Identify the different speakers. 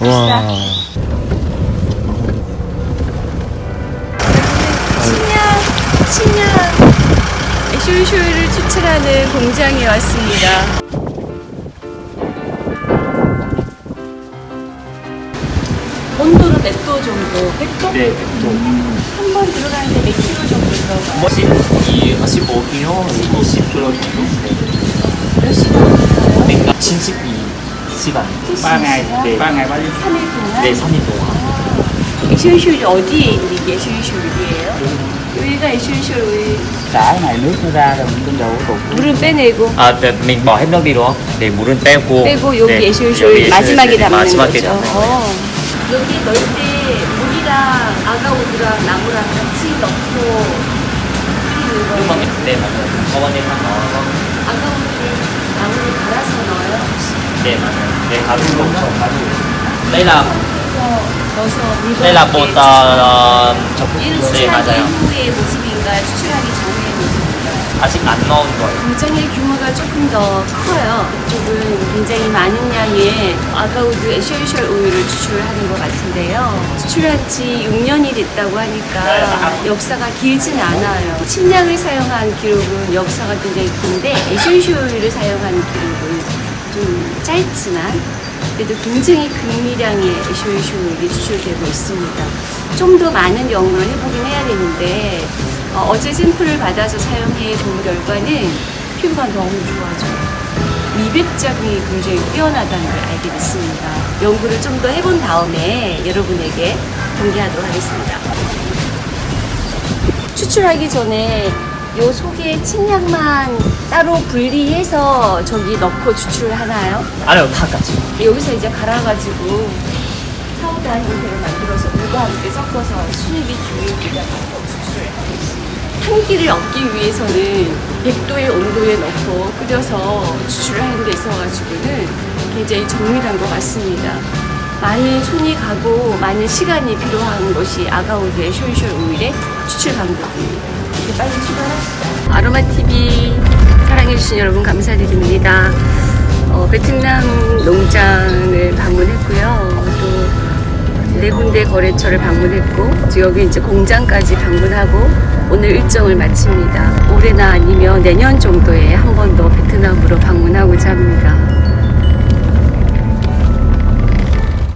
Speaker 1: 와.
Speaker 2: 신약, 신약 쇼쇼를 추출하는 공장에 왔습니다. 온도는 몇 도 정도? 100도?
Speaker 3: 네, 100도.
Speaker 2: 한번 들어가는데 몇 킬로 정도 들어가요?
Speaker 3: 머신 이 15kg, 20kg 정도.
Speaker 2: 몇 시간 들 어가요?
Speaker 3: 72시간.
Speaker 2: 72시간?
Speaker 3: 네.
Speaker 4: 3 ngày bao nhiêu?
Speaker 2: 3일 동안?
Speaker 3: 네, 3일 동안.
Speaker 2: 에쇼쇼이 어디에 있는 게 에쇼쇼이에요? 여기가 우유
Speaker 4: Cả nước nó ra rồi mình đầu tụt
Speaker 2: 물은 빼내고
Speaker 3: 아, 네, mình bỏ hết nước đi đúng không? 네, 물은 빼고.
Speaker 2: 빼고 여기
Speaker 3: 네,
Speaker 2: 에쇼쇼이
Speaker 3: 여기
Speaker 2: 마지막에
Speaker 3: 네,
Speaker 2: 담는
Speaker 3: 마지막에
Speaker 2: 거죠.
Speaker 3: 담는
Speaker 2: 어. 여기 넣을 때 물이랑 아가우드랑 나무랑 같이 넣고 끓이는 거예요.
Speaker 3: 네, 맞아요. 어머니랑 넣어서.
Speaker 2: agarwood를 나무를 갈아서 넣어요.
Speaker 3: 네, 맞아요. 네, 가루 엄청 가루. đây là
Speaker 2: 그래서 넣어서 물과
Speaker 3: đây là bột. 어, 저,
Speaker 2: 얘는
Speaker 3: 네, 맞아요.
Speaker 2: 이후의 모습인가요? 추출하기 전의 모습인가요?
Speaker 3: 아직 안 넣은 거예요.
Speaker 2: 공장의 규모가 조금 더 커요. 이쪽은 굉장히 많은 양의 agarwood essential 오일을 추출하는 것 같은데요. 추출한 지 6년이 됐다고 하니까 역사가 길진 않아요. 침향을 사용한 기록은 역사가 굉장히 긴데 essential 오일을 사용한 기록은 좀 짧지만 그래도 굉장히 극미량의 에쇼이쇼 오일이 추출되고 있습니다. 좀 더 많은 연구를 해보긴 해야 되는데 어, 제 샘플을 받아서 사용해 본 결과는 피부가 너무 좋아져요. 미백작이 굉장히 뛰어나다는 걸 알게 됐습니다. 연구를 좀 더 해본 다음에 여러분에게 공개하도록 하겠습니다. 추출하기 전에 요 속에 침향만 따로 분리해서 저기 넣고 추출을 하나요?
Speaker 3: 아니요, 다 같이.
Speaker 2: 여기서 이제 갈아가지고 파우더 형태로 만들어서 물과 함께 섞어서 수입이 주입에다가 추출을 하고 있습니다. 향기를 얻기 위해서는 100도의 온도에 넣고 끓여서 추출을 하는 데 있어 가지고는 굉장히 정밀한 것 같습니다. 많은 손이 가고 많은 시간이 필요한 것이 agarwood essential 오일의 추출 방법입니다. 이제 빨리 출발합시다. 아로마TV 사랑해주신 여러분 감사드립니다. 어, 베트남 농장을 방문했고요. 또 네 군데 거래처를 방문했고 또 여기 이제 공장까지 방문하고 오늘 일정을 마칩니다. 올해나 아니면 내년 정도에 한 번 더 베트남으로 방문하고자 합니다.